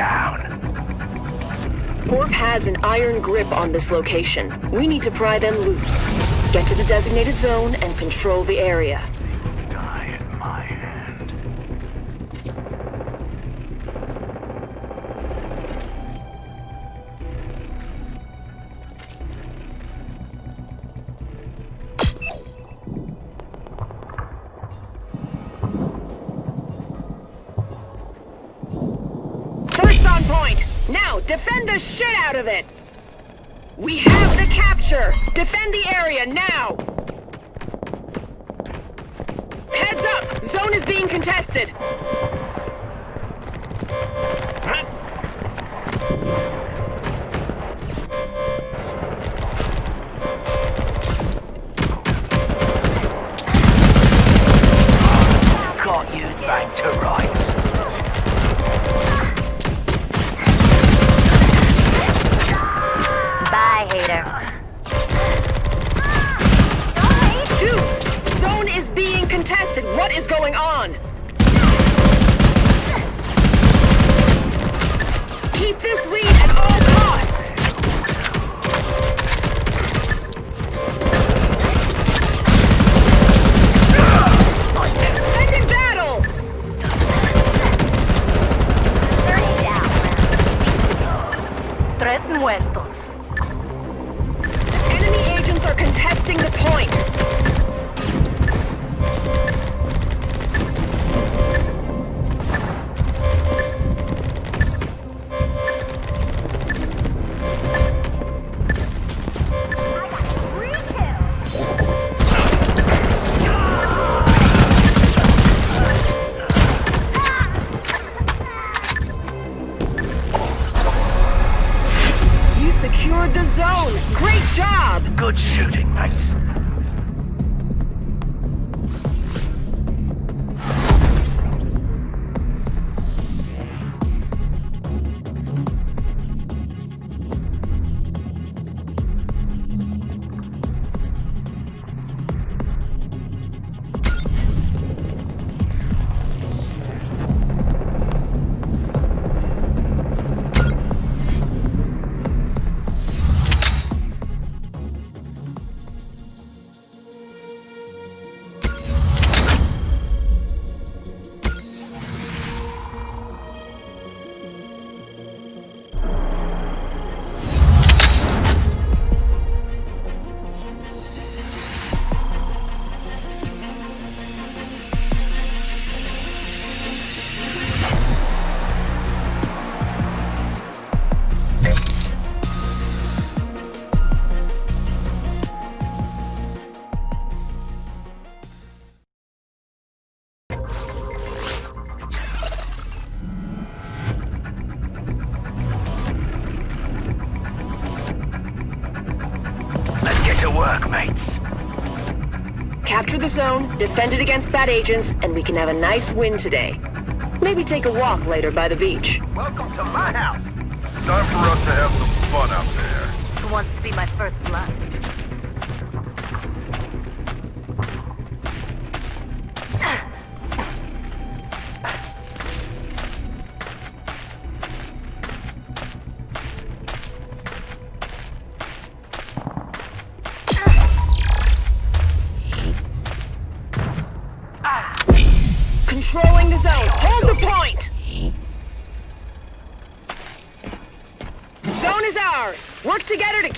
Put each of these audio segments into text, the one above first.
down. Corp has an iron grip on this location. We need to pry them loose. Get to the designated zone and control the area. Area, now! Heads up! Zone is being contested! The zone, defend it against bad agents, and we can have a nice win today. Maybe take a walk later by the beach. Welcome to my house. Time for us to have some fun out there. Who wants to be my first blood?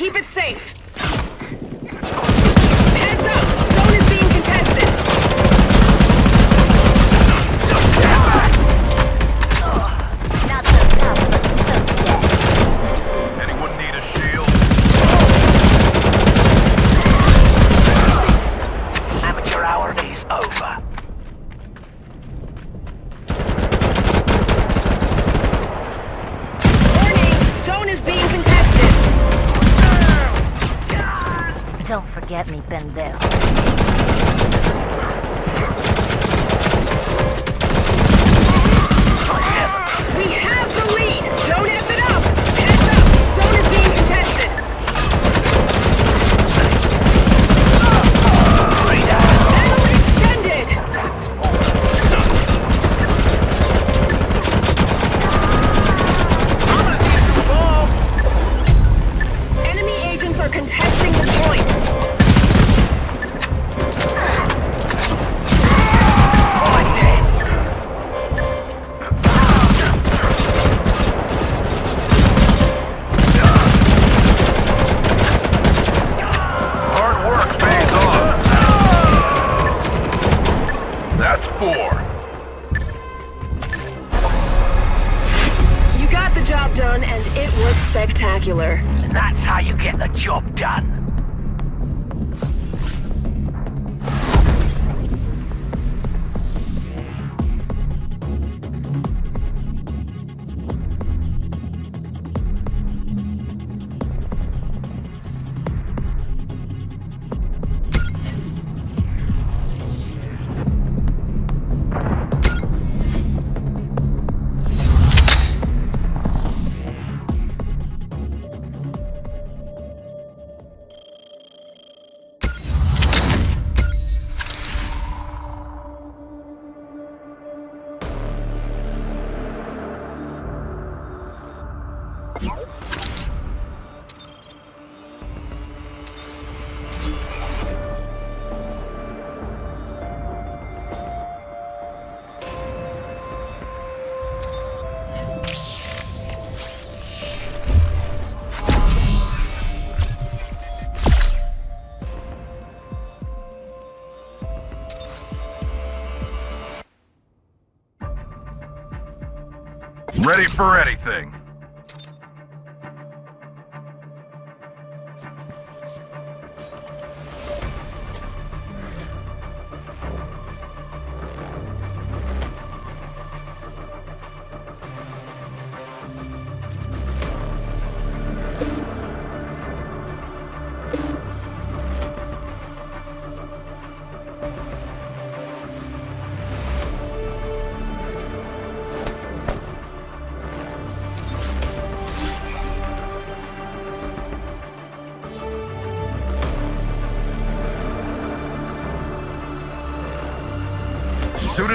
Keep it safe. Don't forget me, pendejo. Ready for anything.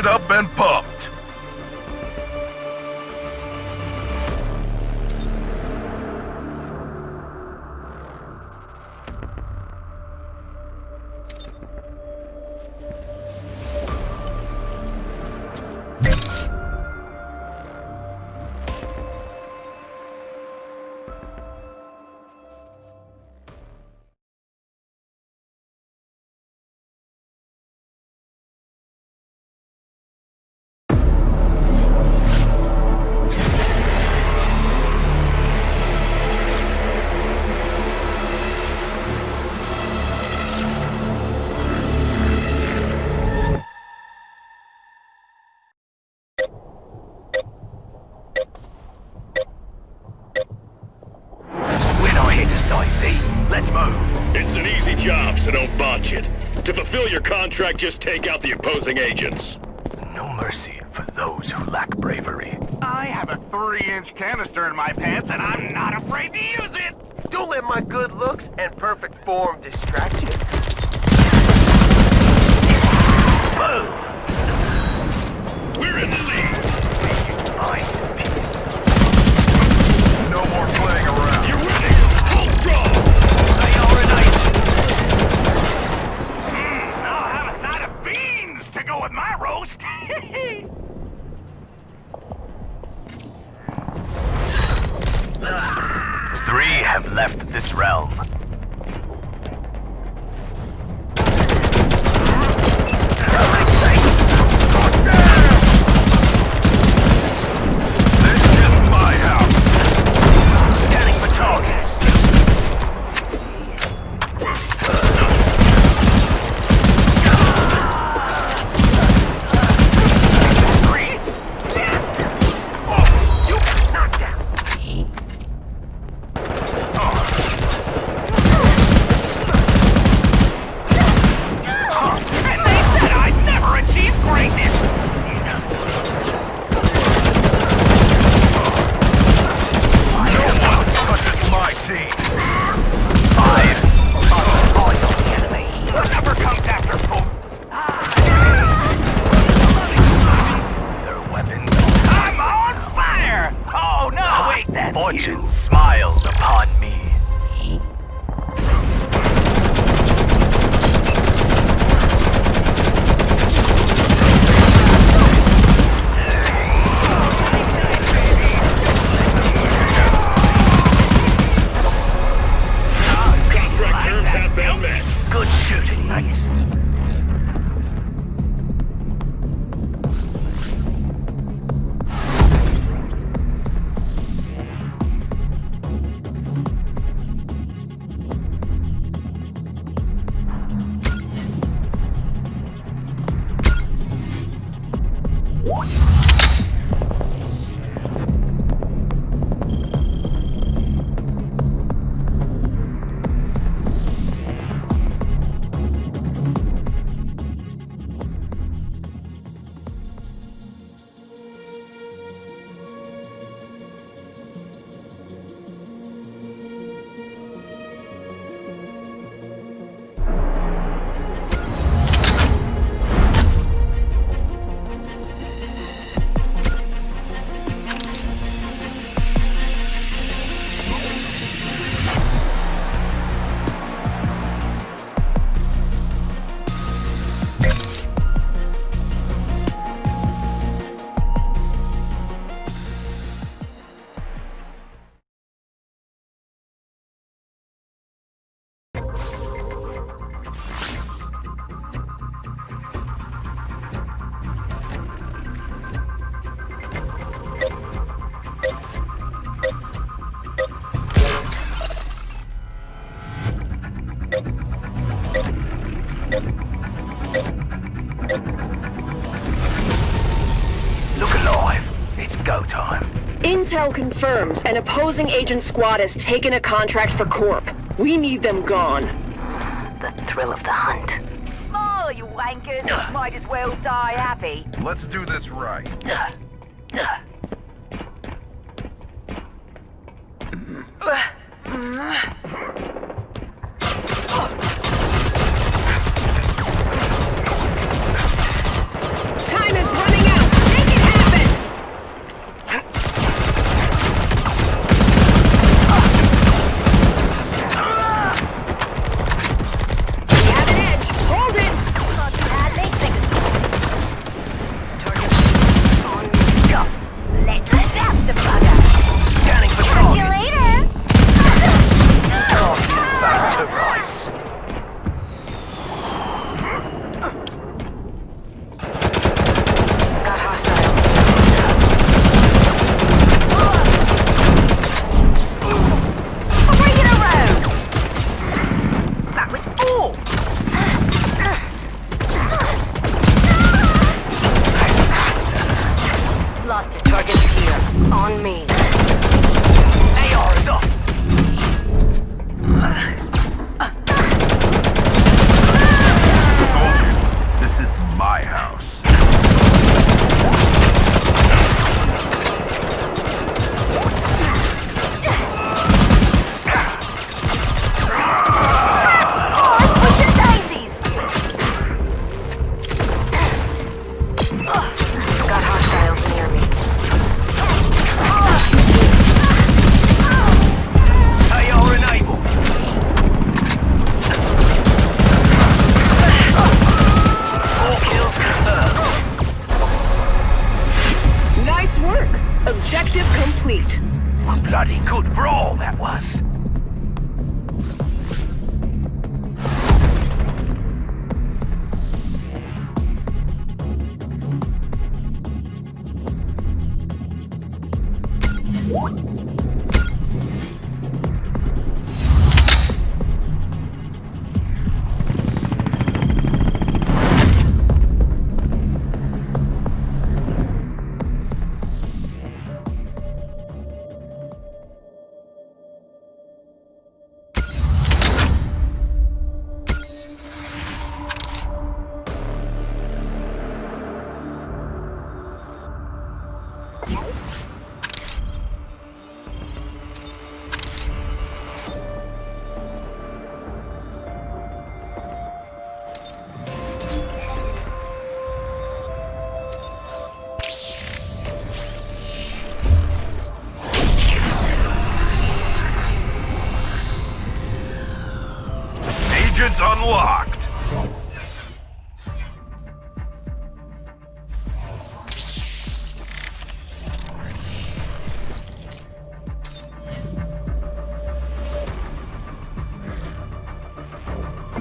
Up and pumped. Let's move. It's an easy job, so don't botch it. To fulfill your contract, just take out the opposing agents. No mercy for those who lack bravery. I have a three-inch canister in my pants, and I'm not afraid to use it! Don't let my good looks and perfect form distract you. Boom! We're in have left this realm. Intel confirms an opposing agent squad has taken a contract for Corp. We need them gone. The thrill of the hunt. Small, you wankers. Might as well die happy. Let's do this right. Time mm-hmm. mm-hmm.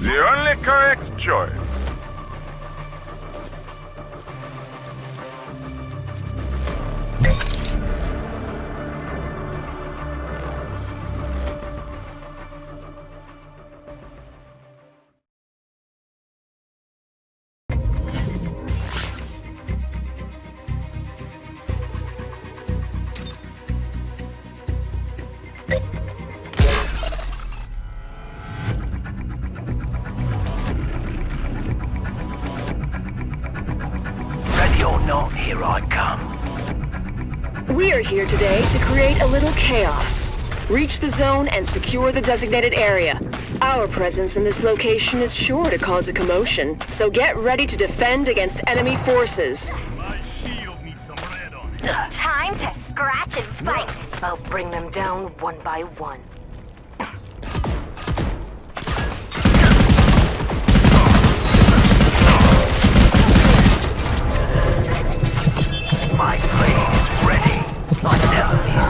The only correct choice. Chaos. Reach the zone and secure the designated area. Our presence in this location is sure to cause a commotion, so get ready to defend against enemy forces. My shield needs some red on it. Time to scratch and fight. I'll bring them down one by one. My blade is ready. I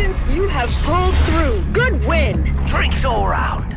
Resistance, you have pulled through. Good win. Drinks all round.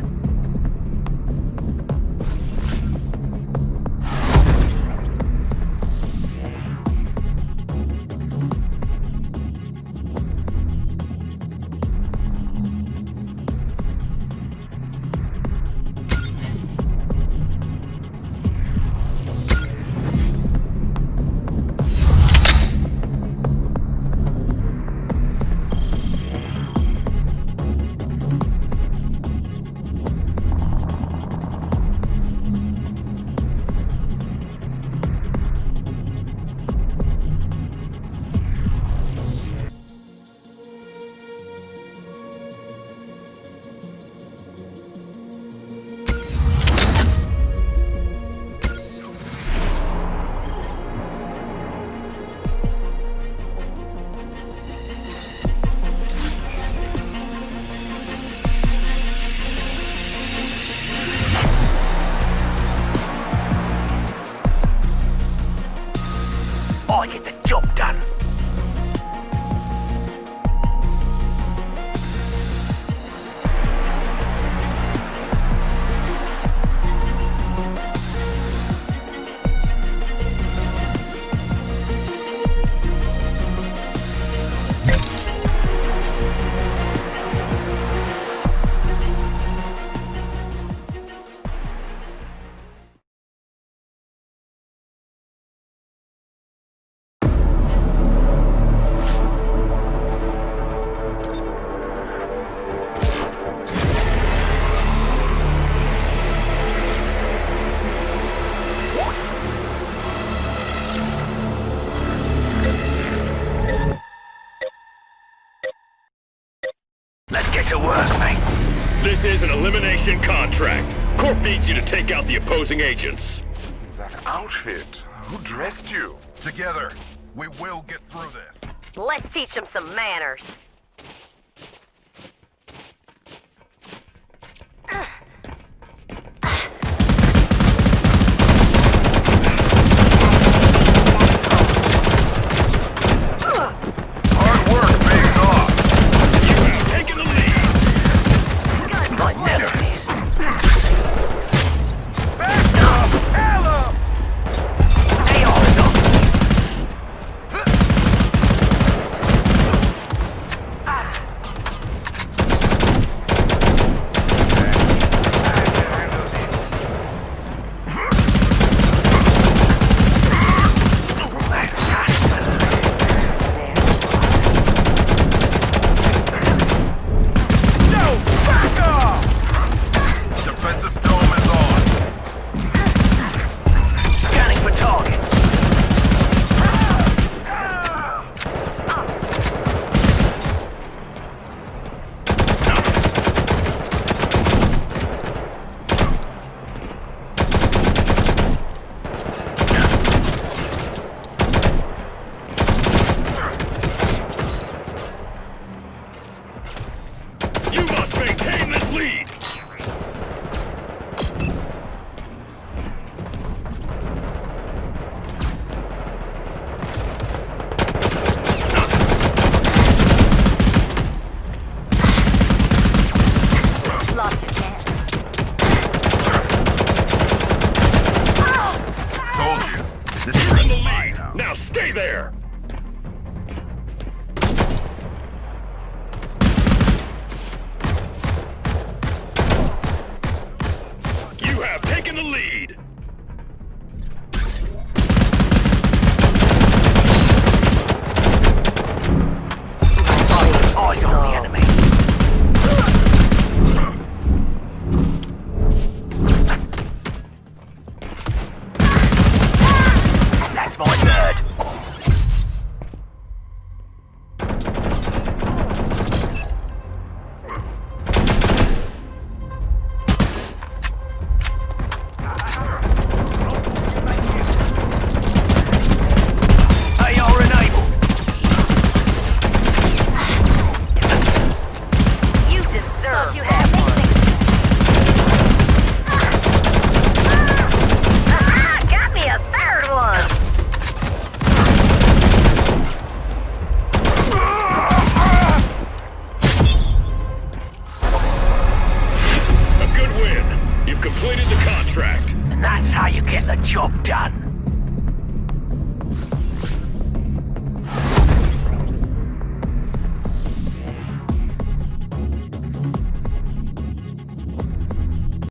This is an elimination contract. Corp needs you to take out the opposing agents. That outfit. Who dressed you? Together, we will get through this. Let's teach them some manners.